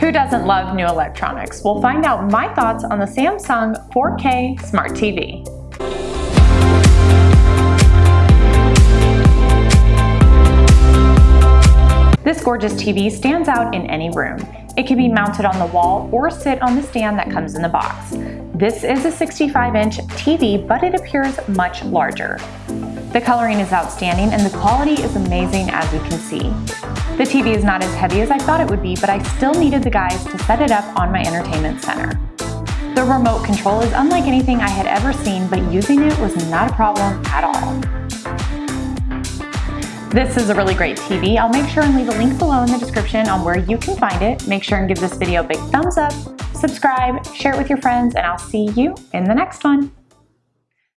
Who doesn't love new electronics? We'll find out my thoughts on the Samsung 4K Smart TV. This gorgeous TV stands out in any room. It can be mounted on the wall or sit on the stand that comes in the box. This is a 65-inch TV, but it appears much larger. The coloring is outstanding and the quality is amazing as you can see. The TV is not as heavy as I thought it would be, but I still needed the guys to set it up on my entertainment center. The remote control is unlike anything I had ever seen, but using it was not a problem at all. This is a really great TV. I'll make sure and leave a link below in the description on where you can find it. Make sure and give this video a big thumbs up, subscribe, share it with your friends, and I'll see you in the next one.